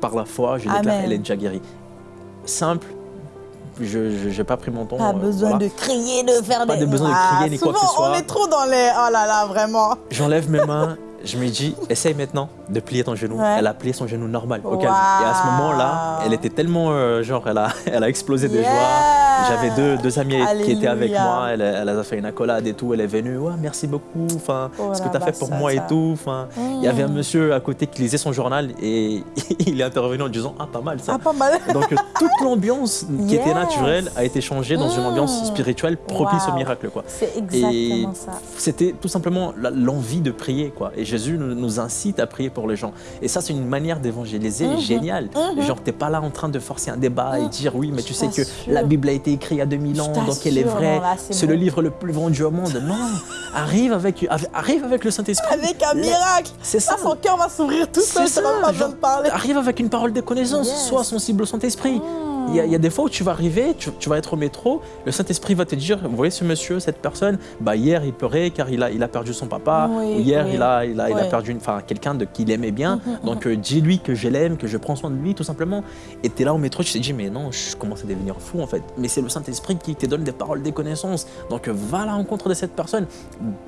par la foi, je déclare qu'elle est déjà guérie. Simple, je n'ai pas pris mon temps. Pas euh, besoin de crier, de faire pas des... Pas besoin de crier ni quoi que ce soit. on est trop dans les... Oh là là, vraiment. J'enlève mes mains, je me dis, essaye maintenant de plier ton genou. Elle a plié son genou normal, au calme. Et à ce moment-là, elle était tellement, euh, genre, elle a, elle a explosé de joie. J'avais deux, deux amis qui étaient avec moi. Elle, elle, a fait une accolade et tout. Elle est venue, ouais, merci beaucoup. Enfin, oh ce que tu as fait pour moi et tout. Enfin, il y avait un mm. monsieur à côté qui lisait son journal et il est intervenu en disant, ah, pas mal ça. Ah, pas mal. Donc, toute l'ambiance qui était naturelle a été changée dans une ambiance mm. spirituelle propice au miracle, quoi. C'est exactement ça. C'était tout simplement l'envie de prier, quoi. Et Jésus nous incite à prier pour les gens. Et ça, c'est une manière d'évangéliser mhm. géniale. Mhm. Genre, t'es pas là en train de forcer un débat et mhm. dire oui, mais tu sais que la Bible a été écrite il y a 2000 ans, donc elle est vraie. C'est le livre le plus vendu au monde. Non, arrive avec, arrive avec le Saint-Esprit. Avec un miracle. C'est ça. son cœur va s'ouvrir tout seul, ça va pas parler. Arrive avec une parole de connaissance, sois sensible au Saint-Esprit. Il y, a des fois où tu vas arriver, tu, vas être au métro, le Saint-Esprit va te dire, vous voyez ce monsieur, cette personne, bah hier il pleurait car il a, il a perdu son papa, ou hier il, a, il, a, il a perdu quelqu'un qu'il aimait bien, donc euh, dis-lui que je l'aime, que je prends soin de lui tout simplement. Et tu es là au métro, tu te dis, mais non, je commence à devenir fou en fait. Mais c'est le Saint-Esprit qui te donne des paroles, des connaissances. Donc va à la rencontre de cette personne,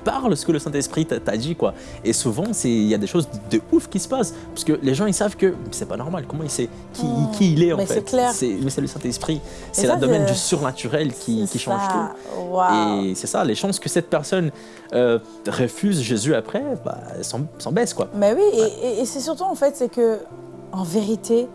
parle ce que le Saint-Esprit t'a dit quoi. Et souvent, il y a des choses de ouf qui se passent, parce que les gens ils savent que c'est pas normal, comment il sait qui, hmm. qui il est en fait? C'est c'est le Saint-Esprit. C'est le domaine du surnaturel qui, change tout. Et c'est ça, les chances que cette personne euh, refuse Jésus après, bah, s'en baissent. Quoi. Mais oui, et, c'est surtout en fait, c'est que en vérité,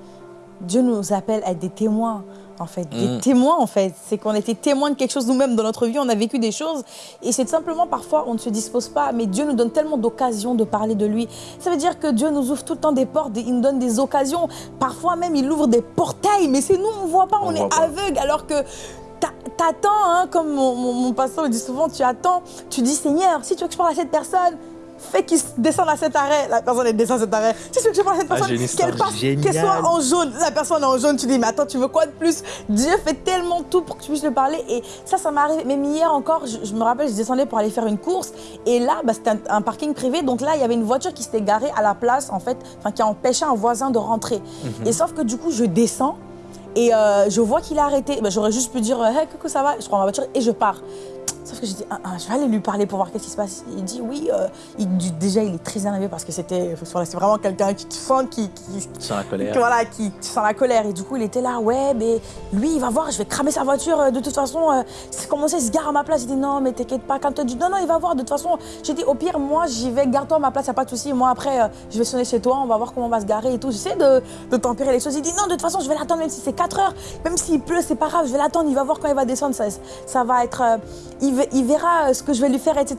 Dieu nous appelle à être des témoins en fait, des mm. témoins en fait. C'est qu'on était témoins de quelque chose nous-mêmes dans notre vie, on a vécu des choses et c'est simplement parfois on ne se dispose pas, mais Dieu nous donne tellement d'occasions de parler de lui. Ça veut dire que Dieu nous ouvre tout le temps des portes, il nous donne des occasions. Parfois même il ouvre des portails, mais c'est nous on ne voit pas, on, est aveugle alors que t'attends, hein, comme mon, mon, pasteur me dit souvent, tu attends, tu dis Seigneur, si tu veux que je parle à cette personne, fais qu'il descende à cet arrêt. La personne elle descend à cet arrêt. Si tu veux que je parle à cette ah, personne, qu'elle soit en jaune. La personne est en jaune, tu dis, mais attends, tu veux quoi de plus? Dieu fait tellement tout pour que tu puisses le parler. Et ça, ça m'est arrivé. Même hier encore, je, me rappelle, je descendais pour aller faire une course. Et là, bah, c'était un, parking privé. Donc là, il y avait une voiture qui s'était garée à la place, en fait, enfin, qui a empêché un voisin de rentrer. Mhm. Et sauf que du coup, je descends. Et euh, je vois qu'il a arrêté. Bah, j'aurais juste pu dire, hey, coucou, ça va? Je prends ma voiture et je pars. Sauf que j'ai dit, ah, ah, je vais aller lui parler pour voir qu'est-ce qui se passe. Il dit, oui, euh, il, déjà, il est très énervé parce que c'était c'est vraiment quelqu'un qui te sent, qui, qui, sent la colère. voilà, qui sent la colère. Et du coup, il était là, ouais, mais lui, il va voir, je vais cramer sa voiture. Euh, de toute façon, euh, c'est commencé, il se gare à ma place. Il dit, non, mais t'inquiète pas. Quand tu dis, non, non, il va voir. De toute façon, j'ai dit, au pire, moi, j'y vais, garde-toi à ma place, y a pas de souci. Moi, après, je vais sonner chez toi, on va voir comment on va se garer et tout. J'essaie de, de t'empirer les choses. Il dit, non, de toute façon, je vais l'attendre, même si c'est 4 heures, même s'il pleut, c'est pas grave, je vais l'attendre. Il va voir quand il va descendre. Ça, ça va être, il, il verra ce que je vais lui faire, etc.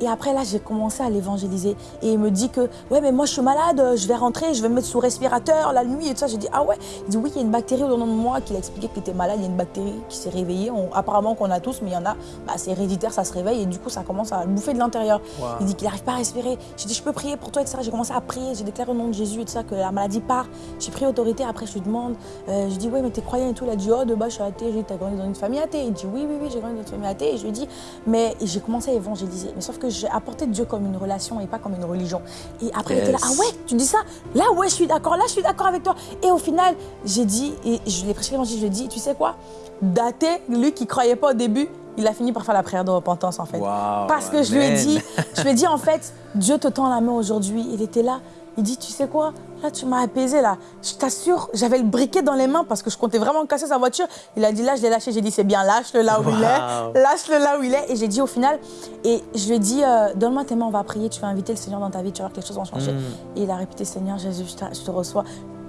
Et après, là, j'ai commencé à l'évangéliser. Et il me dit que, ouais, mais moi, je suis malade, je vais rentrer, je vais me mettre sous respirateur la nuit et tout ça. J'ai dit, ah ouais Il dit, oui, il y a une bactérie au nom de moi qui a expliqué qu'il était malade. Il y a une bactérie qui s'est réveillée. apparemment qu'on a tous, mais il y en a, bah, c'est héréditaire, ça se réveille et du coup, ça commence à bouffer de l'intérieur. Il dit qu'il n'arrive pas à respirer. J'ai dit, je peux prier pour toi, etc. J'ai commencé à prier, j'ai déclaré au nom de Jésus et tout ça que la maladie part. J'ai pris autorité. Après, je lui demande, euh, je dis, ouais, mais t'es croyant et tout. Il a dit, oh, de bas, je suis athée. J'ai dit, t'as grandi dans une famille athée. Il dit, oui, oui, oui, j'ai grandi dans une famille athée. Et je lui dis, mais j'ai commencé à évangéliser. Mais sauf que j'ai apporté Dieu comme une relation et pas comme une religion. Et après, il était là, ah ouais, tu dis ça? Là, ouais, je suis d'accord, là, je suis d'accord avec toi. Et au final, j'ai dit, et je l'ai prêché l'évangile, je lui ai dit, tu sais quoi? Daté, lui qui croyait pas au début, il a fini par faire la prière de repentance en fait. Parce que je lui ai dit, je lui ai dit en fait, Dieu te tend la main aujourd'hui. Il était là. Il dit, tu sais quoi? Là, tu m'as apaisé, là. Je t'assure, j'avais le briquet dans les mains parce que je comptais vraiment casser sa voiture. Il a dit, là, je l'ai lâché. J'ai dit, c'est bien, lâche-le là où il est. Lâche-le là où il est. Et j'ai dit au final, et je lui ai dit, euh, donne-moi tes mains, on va prier. Tu vas inviter le Seigneur dans ta vie, tu vas voir quelque chose va changer. Mm. Et il a répété, Seigneur Jésus, je te reçois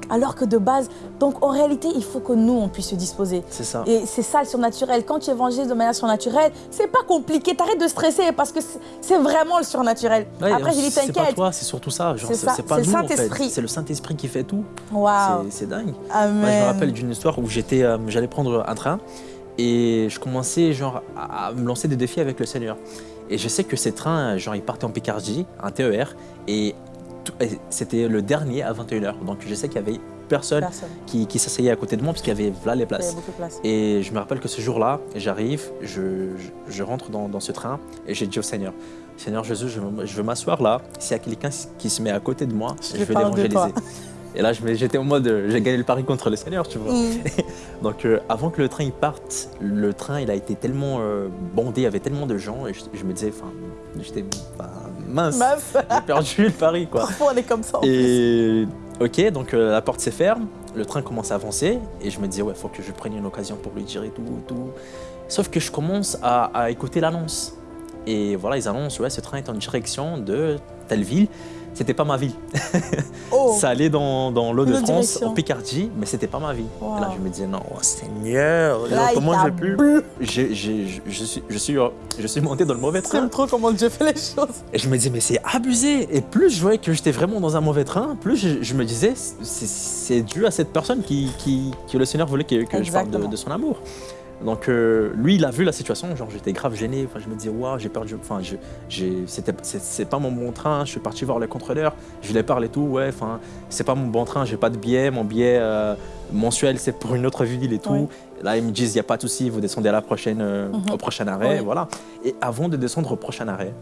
alors que de base, donc en réalité, il faut que nous, on puisse se disposer. C'est ça. Et c'est ça le surnaturel. Quand tu évangélises de manière surnaturelle, c'est pas compliqué. T'arrêtes de stresser parce que c'est vraiment le surnaturel. Après, j'ai dit t'inquiète. C'est pas toi, c'est surtout ça. C'est pas nous, le Saint-Esprit. C'est le Saint-Esprit qui fait tout. Waouh. C'est dingue. Amen. Moi, je me rappelle d'une histoire où j'étais, euh, j'allais prendre un train et je commençais genre à me lancer des défis avec le Seigneur. Et je sais que ces trains, genre, ils partaient en Picardie, un TER, et c'était le dernier à 21h. Donc je sais qu'il y avait personne, qui, qui s'asseyait à côté de moi parce qu'il y avait là les places. Et je me rappelle que ce jour-là, j'arrive, je, je, rentre dans, dans, ce train et j'ai dit au Seigneur, Seigneur Jésus, je, je veux m'asseoir là. S'il y a quelqu'un qui se met à côté de moi, je, vais l'évangéliser. Et là, j'étais en mode, j'ai gagné le pari contre le Seigneur, tu vois. Mm. Donc, euh, avant que le train il parte, le train il a été tellement euh, bondé, il y avait tellement de gens, et je, me disais, enfin, j'étais, mince, j'ai perdu le pari, quoi. Parfois, on est comme ça. En et ok, donc euh, la porte s'est ferme, le train commence à avancer, et je me disais, ouais, faut que je prenne une occasion pour lui dire et tout, et tout. Sauf que je commence à, à écouter l'annonce. Et voilà, ils annoncent, ouais, ce train est en direction de telle ville c'était pas ma vie. Oh. ça allait dans, dans l'eau de France, en Picardie, mais c'était pas ma vie. Et là, je me disais, non, oh, Seigneur, comment j'ai pu je, suis, je, suis, je suis monté dans le mauvais train. J'aime trop comment Dieu fait les choses. Et je me disais, mais c'est abusé. Et plus je voyais que j'étais vraiment dans un mauvais train, plus je, me disais, c'est dû à cette personne qui, qui, que le Seigneur voulait que, que je parle de, de son amour. Donc euh, lui, il a vu la situation, genre j'étais grave gêné, enfin, je me disais, waouh, j'ai perdu, enfin, c'est pas mon bon train, je suis parti voir le contrôleur, je lui parle et tout, ouais, enfin, c'est pas mon bon train, j'ai pas de billet, mon billet euh, mensuel, c'est pour une autre ville et tout. Là, ils me disent, il n'y a pas de souci, vous descendez à la prochaine, euh, mhm. au prochain arrêt, voilà. Et avant de descendre au prochain arrêt,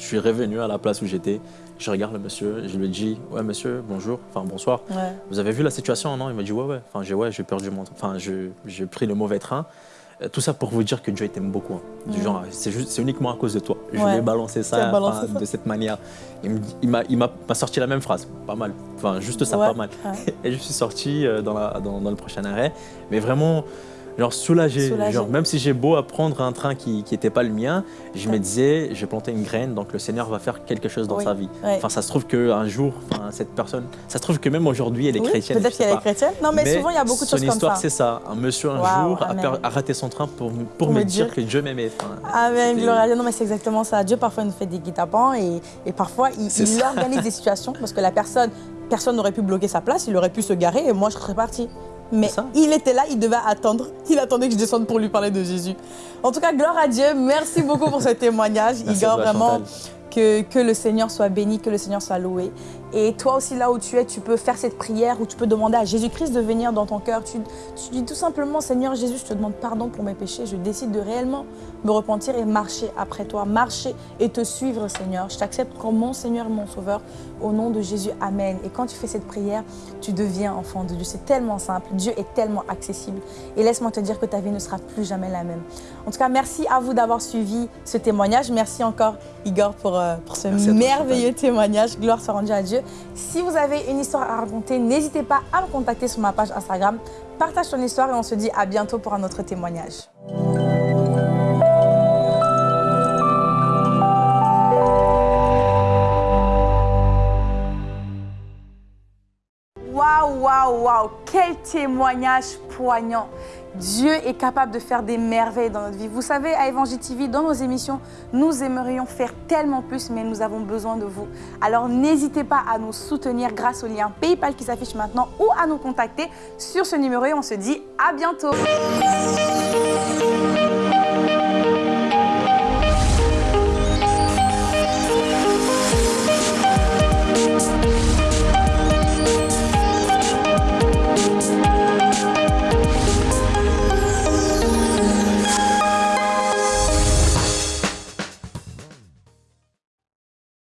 je suis revenu à la place où j'étais. Je regarde le monsieur, je lui dis Ouais, monsieur, bonjour, enfin bonsoir. Vous avez vu la situation Non? Il m'a dit Ouais, ouais. Enfin, j'ai ouais, perdu mon. Enfin, j'ai pris le mauvais train. Euh, tout ça pour vous dire que Dieu t'aime beaucoup. Hein. Du genre, c'est uniquement à cause de toi. Je vais balancer ça, de cette manière. Il m'a sorti la même phrase, pas mal. Enfin, juste ça, pas mal. Et je suis sorti euh, dans, la, dans, dans le prochain arrêt. Mais vraiment, genre soulagé. Genre, même si j'ai beau apprendre un train qui n'était pas le mien, je me disais, j'ai planté une graine, donc le Seigneur va faire quelque chose dans sa vie. Enfin, ça se trouve qu'un jour, cette personne, ça se trouve que même aujourd'hui, elle est chrétienne. Peut-être qu'elle est chrétienne. Non, mais, souvent, il y a beaucoup de choses comme ça. Son histoire, c'est ça. Un monsieur, un jour, a, raté son train pour, pour me, dire, que Dieu m'aimait. Amen, gloire à Dieu. Non, mais c'est exactement ça. Dieu, parfois, nous fait des guet-apens et, et parfois, il, il organise des situations parce que la personne, personne n'aurait pu bloquer sa place, il aurait pu se garer et moi, je serais partie. Mais il était là, il devait attendre. Il attendait que je descende pour lui parler de Jésus. En tout cas, gloire à Dieu. Merci beaucoup pour ce témoignage. Igor, vraiment, que, que le Seigneur soit béni, que le Seigneur soit loué. Et toi aussi, là où tu es, tu peux faire cette prière où tu peux demander à Jésus-Christ de venir dans ton cœur. Tu, dis tout simplement, Seigneur Jésus, je te demande pardon pour mes péchés. Je décide de réellement me repentir et marcher après toi. Marcher et te suivre, Seigneur. Je t'accepte comme mon Seigneur et mon Sauveur. Au nom de Jésus, Amen. Et quand tu fais cette prière, tu deviens enfant de Dieu. C'est tellement simple. Dieu est tellement accessible. Et laisse-moi te dire que ta vie ne sera plus jamais la même. En tout cas, merci à vous d'avoir suivi ce témoignage. Merci encore, Igor, pour, euh, pour ce merveilleux témoignage. Gloire soit rendue à Dieu. Si vous avez une histoire à raconter, n'hésitez pas à me contacter sur ma page Instagram. Partage ton histoire et on se dit à bientôt pour un autre témoignage. Waouh, waouh, waouh, quel témoignage poignant. Dieu est capable de faire des merveilles dans notre vie. Vous savez, à Évangile TV, dans nos émissions, nous aimerions faire tellement plus, mais nous avons besoin de vous. Alors n'hésitez pas à nous soutenir grâce au lien PayPal qui s'affiche maintenant ou à nous contacter sur ce numéro et on se dit à bientôt.